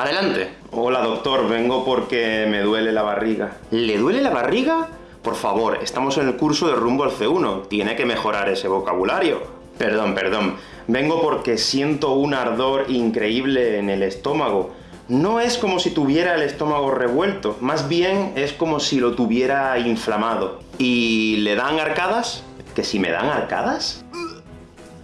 Adelante. Hola doctor, vengo porque me duele la barriga. ¿Le duele la barriga? Por favor, estamos en el curso de rumbo al C1. Tiene que mejorar ese vocabulario. Perdón, perdón. Vengo porque siento un ardor increíble en el estómago. No es como si tuviera el estómago revuelto, más bien es como si lo tuviera inflamado. ¿Y le dan arcadas? ¿Que si me dan arcadas?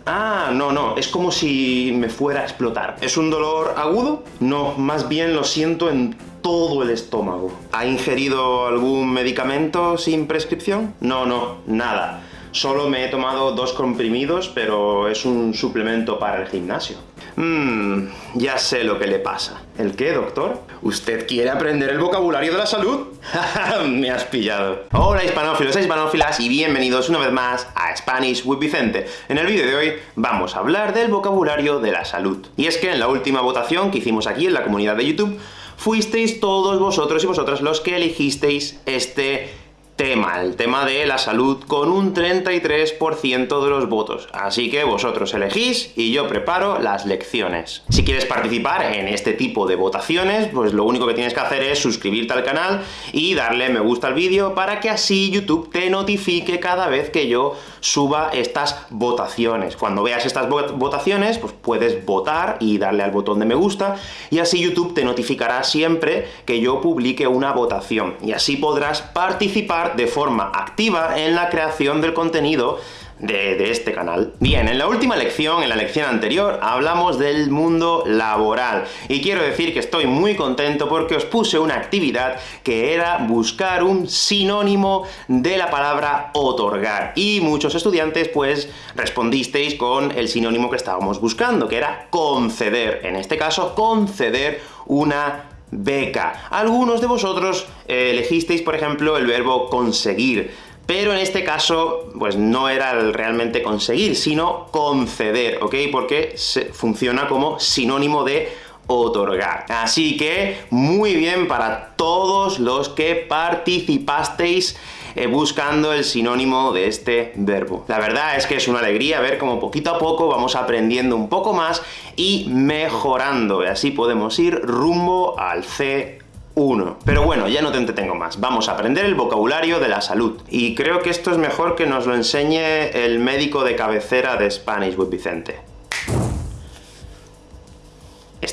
Ah, no, no, es como si me fuera a explotar. ¿Es un dolor agudo? No, más bien lo siento en todo el estómago. ¿Ha ingerido algún medicamento sin prescripción? No, no, nada. Solo me he tomado dos comprimidos, pero es un suplemento para el gimnasio. Mmm, ya sé lo que le pasa. ¿El qué, doctor? ¿Usted quiere aprender el vocabulario de la salud? me has pillado. Hola hispanófilos e hispanófilas y bienvenidos una vez más a Spanish with Vicente. En el vídeo de hoy vamos a hablar del vocabulario de la salud. Y es que en la última votación que hicimos aquí en la comunidad de YouTube, fuisteis todos vosotros y vosotras los que elegisteis este tema, el tema de la salud, con un 33% de los votos. Así que vosotros elegís y yo preparo las lecciones. Si quieres participar en este tipo de votaciones, pues lo único que tienes que hacer es suscribirte al canal y darle me gusta al vídeo para que así YouTube te notifique cada vez que yo suba estas votaciones. Cuando veas estas votaciones, pues puedes votar y darle al botón de me gusta, y así YouTube te notificará siempre que yo publique una votación, y así podrás participar de forma activa en la creación del contenido de, este canal. Bien, en la última lección, en la lección anterior, hablamos del mundo laboral, y quiero decir que estoy muy contento porque os puse una actividad que era buscar un sinónimo de la palabra otorgar, y muchos estudiantes, pues, respondisteis con el sinónimo que estábamos buscando, que era conceder, en este caso, conceder una beca. Algunos de vosotros eh, elegisteis, por ejemplo, el verbo conseguir, pero en este caso, pues no era realmente conseguir, sino conceder, ¿ok? Porque funciona como sinónimo de otorgar. Así que, muy bien para todos los que participasteis eh, buscando el sinónimo de este verbo. La verdad es que es una alegría ver cómo poquito a poco vamos aprendiendo un poco más y mejorando, y así podemos ir rumbo al C 1. Pero bueno, ya no te entretengo más. Vamos a aprender el vocabulario de la salud. Y creo que esto es mejor que nos lo enseñe el médico de cabecera de Spanish with Vicente.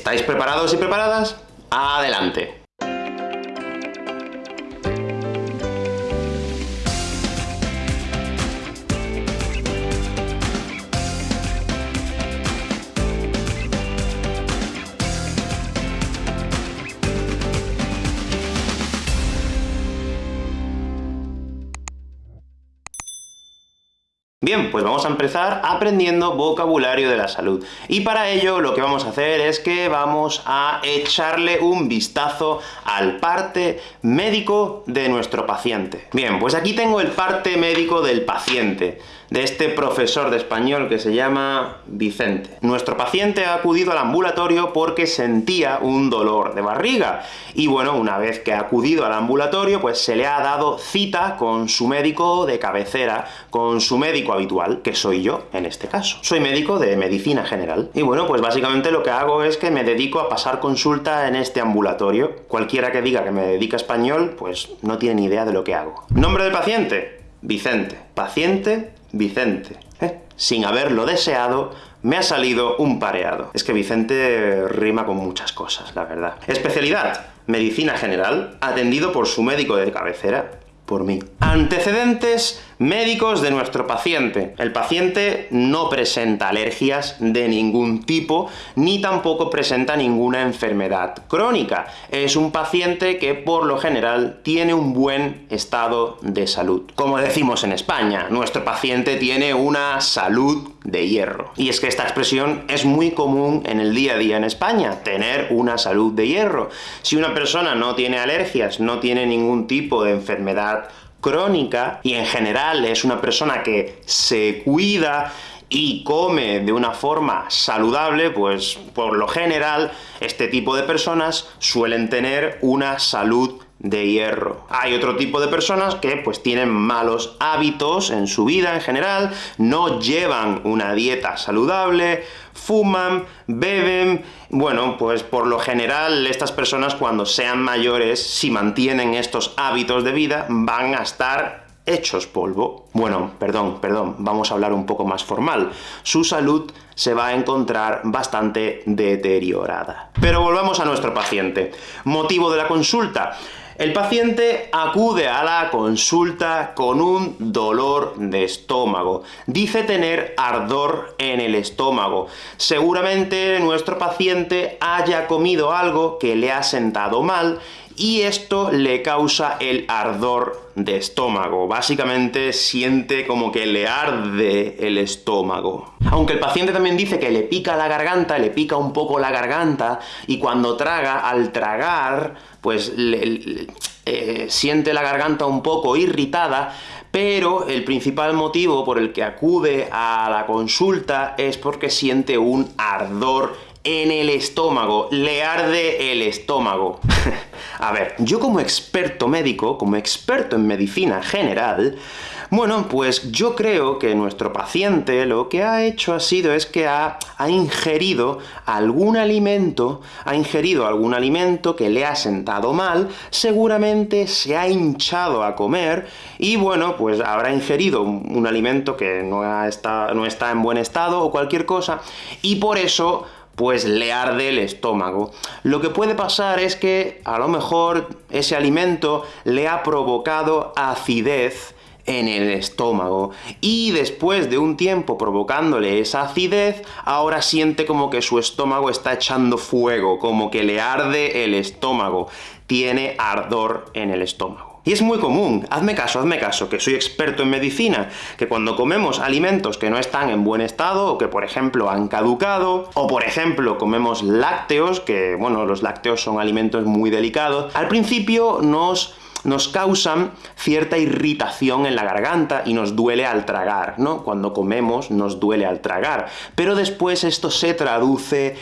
¿Estáis preparados y preparadas? ¡Adelante! Bien, pues vamos a empezar aprendiendo vocabulario de la salud. Y para ello lo que vamos a hacer es que vamos a echarle un vistazo al parte médico de nuestro paciente. Bien, pues aquí tengo el parte médico del paciente de este profesor de español que se llama Vicente. Nuestro paciente ha acudido al ambulatorio porque sentía un dolor de barriga, y bueno, una vez que ha acudido al ambulatorio, pues se le ha dado cita con su médico de cabecera, con su médico habitual, que soy yo, en este caso. Soy médico de medicina general. Y bueno, pues básicamente lo que hago es que me dedico a pasar consulta en este ambulatorio. Cualquiera que diga que me dedica español, pues no tiene ni idea de lo que hago. ¿Nombre del paciente? Vicente. Paciente, Vicente. ¿eh? Sin haberlo deseado, me ha salido un pareado. Es que Vicente rima con muchas cosas, la verdad. Especialidad, medicina general, atendido por su médico de cabecera, por mí. Antecedentes médicos de nuestro paciente. El paciente no presenta alergias de ningún tipo, ni tampoco presenta ninguna enfermedad crónica. Es un paciente que, por lo general, tiene un buen estado de salud. Como decimos en España, nuestro paciente tiene una salud de hierro. Y es que esta expresión es muy común en el día a día en España, tener una salud de hierro. Si una persona no tiene alergias, no tiene ningún tipo de enfermedad crónica, y en general es una persona que se cuida y come de una forma saludable, pues por lo general este tipo de personas suelen tener una salud de hierro. Hay otro tipo de personas que, pues, tienen malos hábitos en su vida en general, no llevan una dieta saludable, fuman, beben... Bueno, pues por lo general, estas personas cuando sean mayores, si mantienen estos hábitos de vida, van a estar hechos polvo. Bueno, perdón, perdón, vamos a hablar un poco más formal. Su salud se va a encontrar bastante deteriorada. Pero volvamos a nuestro paciente. Motivo de la consulta. El paciente acude a la consulta con un dolor de estómago. Dice tener ardor en el estómago. Seguramente nuestro paciente haya comido algo que le ha sentado mal, y esto le causa el ardor de estómago. Básicamente siente como que le arde el estómago. Aunque el paciente también dice que le pica la garganta, le pica un poco la garganta, y cuando traga, al tragar, pues eh, siente la garganta un poco irritada, pero el principal motivo por el que acude a la consulta es porque siente un ardor en el estómago, le arde el estómago. A ver, yo como experto médico, como experto en medicina general, bueno, pues yo creo que nuestro paciente lo que ha hecho ha sido es que ha, ha, ingerido algún alimento, ha ingerido algún alimento que le ha sentado mal, seguramente se ha hinchado a comer, y bueno, pues habrá ingerido un, alimento que no está, no está en buen estado, o cualquier cosa, y por eso pues le arde el estómago. Lo que puede pasar es que, a lo mejor, ese alimento le ha provocado acidez en el estómago, y después de un tiempo provocándole esa acidez, ahora siente como que su estómago está echando fuego, como que le arde el estómago, tiene ardor en el estómago. Y es muy común, hazme caso, hazme caso, que soy experto en medicina, que cuando comemos alimentos que no están en buen estado, o que por ejemplo han caducado, o por ejemplo comemos lácteos, que bueno, los lácteos son alimentos muy delicados, al principio nos nos causan cierta irritación en la garganta y nos duele al tragar, ¿no? Cuando comemos nos duele al tragar, pero después esto se traduce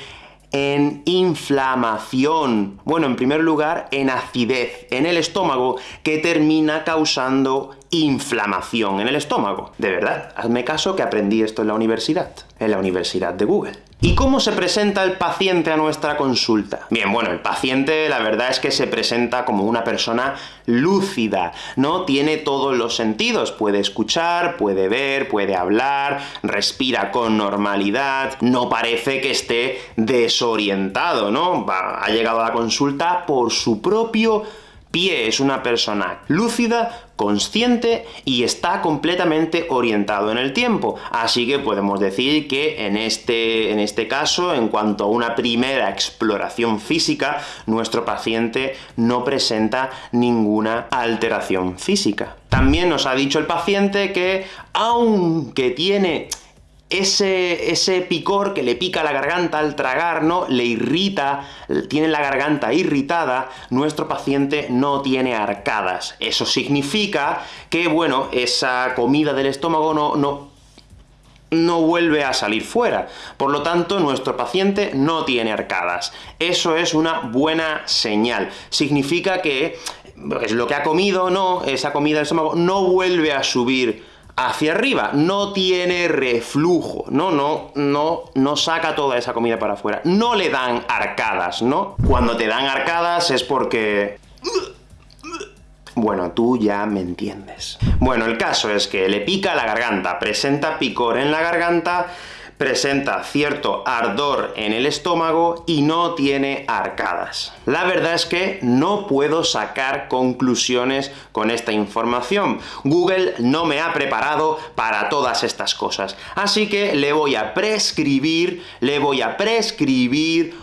en inflamación. Bueno, en primer lugar, en acidez en el estómago, que termina causando inflamación en el estómago. De verdad, hazme caso que aprendí esto en la universidad, en la universidad de Google. ¿Y cómo se presenta el paciente a nuestra consulta? Bien, bueno, el paciente la verdad es que se presenta como una persona lúcida, ¿no? Tiene todos los sentidos, puede escuchar, puede ver, puede hablar, respira con normalidad, no parece que esté desorientado, ¿no? ha llegado a la consulta por su propio Pie es una persona lúcida, consciente y está completamente orientado en el tiempo. Así que podemos decir que en este, en este caso, en cuanto a una primera exploración física, nuestro paciente no presenta ninguna alteración física. También nos ha dicho el paciente que, aunque tiene ese, ese picor que le pica la garganta al tragar, ¿no? Le irrita, tiene la garganta irritada, nuestro paciente no tiene arcadas. Eso significa que, bueno, esa comida del estómago no, no, no vuelve a salir fuera. Por lo tanto, nuestro paciente no tiene arcadas. Eso es una buena señal. Significa que es lo que ha comido, no, esa comida del estómago no vuelve a subir hacia arriba, no tiene reflujo, no, no, no, no saca toda esa comida para afuera, no le dan arcadas, ¿no? Cuando te dan arcadas es porque... Bueno, tú ya me entiendes. Bueno, el caso es que le pica la garganta, presenta picor en la garganta, presenta cierto ardor en el estómago y no tiene arcadas. La verdad es que no puedo sacar conclusiones con esta información. Google no me ha preparado para todas estas cosas. Así que le voy a prescribir, le voy a prescribir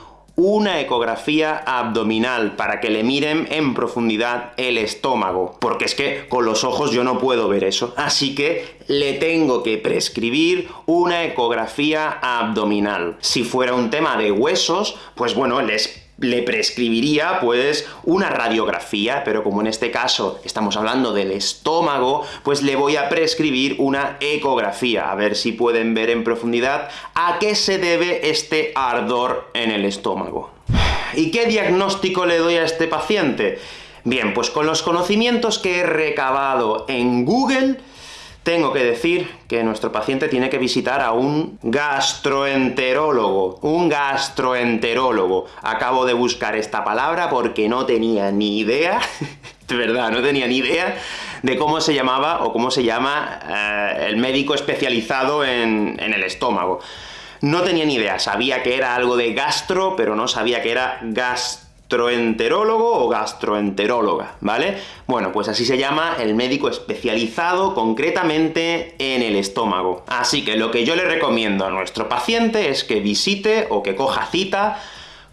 una ecografía abdominal para que le miren en profundidad el estómago, porque es que con los ojos yo no puedo ver eso, así que le tengo que prescribir una ecografía abdominal. Si fuera un tema de huesos, pues bueno, les le prescribiría, pues, una radiografía, pero como en este caso estamos hablando del estómago, pues le voy a prescribir una ecografía, a ver si pueden ver en profundidad a qué se debe este ardor en el estómago. ¿Y qué diagnóstico le doy a este paciente? Bien, pues con los conocimientos que he recabado en Google, tengo que decir que nuestro paciente tiene que visitar a un gastroenterólogo. Un gastroenterólogo. Acabo de buscar esta palabra porque no tenía ni idea, de verdad, no tenía ni idea de cómo se llamaba, o cómo se llama, eh, el médico especializado en, en el estómago. No tenía ni idea, sabía que era algo de gastro, pero no sabía que era gastro gastroenterólogo o gastroenteróloga, ¿vale? Bueno, pues así se llama el médico especializado concretamente en el estómago. Así que lo que yo le recomiendo a nuestro paciente es que visite o que coja cita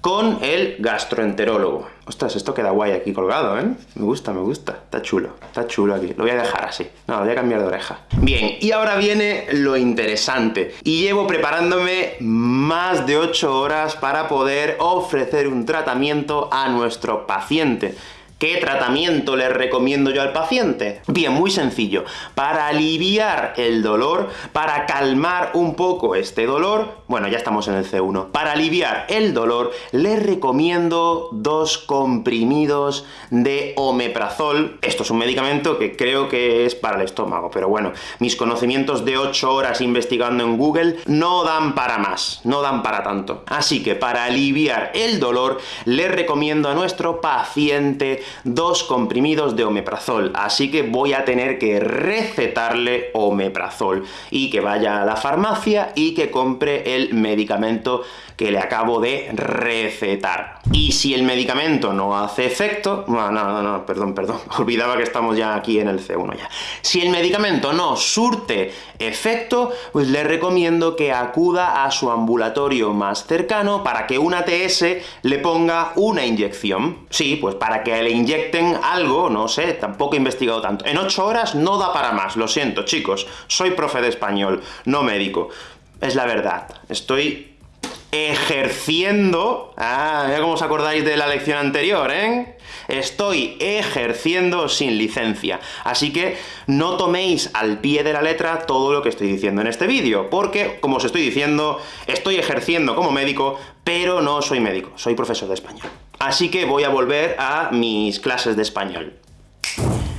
con el gastroenterólogo. Ostras, esto queda guay aquí colgado, ¿eh? Me gusta, me gusta. Está chulo, está chulo aquí. Lo voy a dejar así. No, lo voy a cambiar de oreja. Bien, y ahora viene lo interesante. Y llevo preparándome más de 8 horas para poder ofrecer un tratamiento a nuestro paciente. ¿Qué tratamiento le recomiendo yo al paciente? Bien, muy sencillo. Para aliviar el dolor, para calmar un poco este dolor, bueno, ya estamos en el C1, para aliviar el dolor, le recomiendo dos comprimidos de omeprazol. Esto es un medicamento que creo que es para el estómago, pero bueno, mis conocimientos de 8 horas investigando en Google no dan para más, no dan para tanto. Así que para aliviar el dolor, le recomiendo a nuestro paciente dos comprimidos de omeprazol, así que voy a tener que recetarle omeprazol, y que vaya a la farmacia y que compre el medicamento que le acabo de recetar. Y si el medicamento no hace efecto... No, no, no, perdón, perdón, olvidaba que estamos ya aquí en el C1 ya. Si el medicamento no surte efecto, pues le recomiendo que acuda a su ambulatorio más cercano para que un ATS le ponga una inyección. Sí, pues para que le inyecten algo, no sé, tampoco he investigado tanto. En 8 horas no da para más, lo siento, chicos. Soy profe de español, no médico. Es la verdad. Estoy ejerciendo... Ah, mira cómo os acordáis de la lección anterior, ¿eh? Estoy ejerciendo sin licencia. Así que no toméis al pie de la letra todo lo que estoy diciendo en este vídeo, porque, como os estoy diciendo, estoy ejerciendo como médico, pero no soy médico, soy profesor de español. Así que voy a volver a mis clases de español.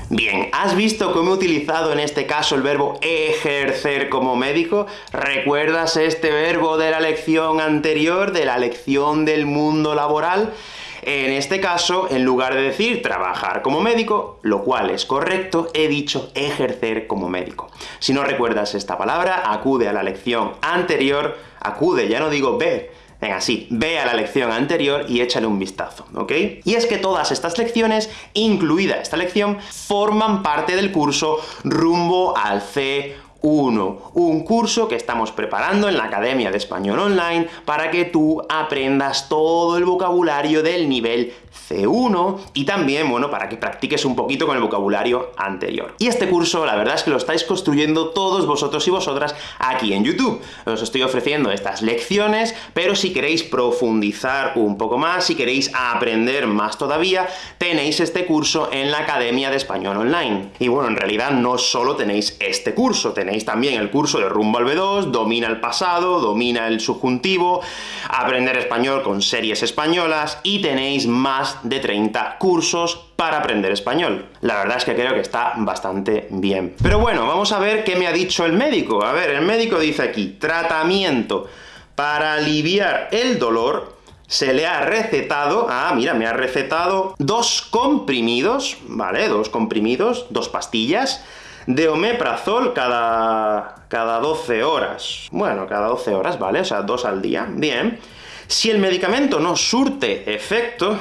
Bien, ¿has visto cómo he utilizado en este caso el verbo ejercer como médico? ¿Recuerdas este verbo de la lección anterior, de la lección del mundo laboral? En este caso, en lugar de decir trabajar como médico, lo cual es correcto, he dicho ejercer como médico. Si no recuerdas esta palabra, acude a la lección anterior, acude, ya no digo ver, Venga, sí, ve a la lección anterior y échale un vistazo, ¿ok? Y es que todas estas lecciones, incluida esta lección, forman parte del curso rumbo al C 1, un curso que estamos preparando en la Academia de Español Online para que tú aprendas todo el vocabulario del nivel C1 y también, bueno, para que practiques un poquito con el vocabulario anterior. Y este curso, la verdad es que lo estáis construyendo todos vosotros y vosotras aquí en YouTube. Os estoy ofreciendo estas lecciones, pero si queréis profundizar un poco más, si queréis aprender más todavía, tenéis este curso en la Academia de Español Online. Y bueno, en realidad no solo tenéis este curso, tenéis también el curso de Rumbo al B2, Domina el pasado, Domina el subjuntivo, Aprender español con series españolas, y tenéis más de 30 cursos para aprender español. La verdad es que creo que está bastante bien. Pero bueno, vamos a ver qué me ha dicho el médico. A ver, el médico dice aquí, tratamiento para aliviar el dolor, se le ha recetado, ah, mira, me ha recetado dos comprimidos, ¿vale? Dos comprimidos, dos pastillas, de omeprazol cada, cada 12 horas. Bueno, cada 12 horas, ¿vale? O sea, dos al día. Bien. Si el medicamento no surte efecto,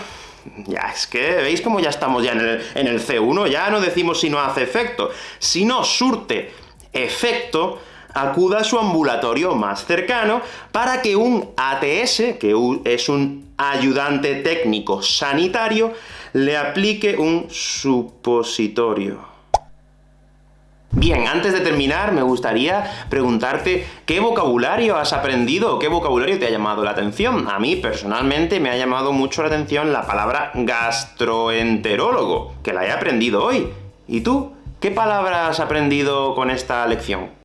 ya, es que, ¿veis cómo ya estamos ya en el, en el C1? Ya no decimos si no hace efecto. Si no surte efecto, acuda a su ambulatorio más cercano para que un ATS, que es un ayudante técnico sanitario, le aplique un supositorio. Bien, antes de terminar, me gustaría preguntarte ¿qué vocabulario has aprendido qué vocabulario te ha llamado la atención? A mí, personalmente, me ha llamado mucho la atención la palabra gastroenterólogo, que la he aprendido hoy. ¿Y tú? ¿Qué palabra has aprendido con esta lección?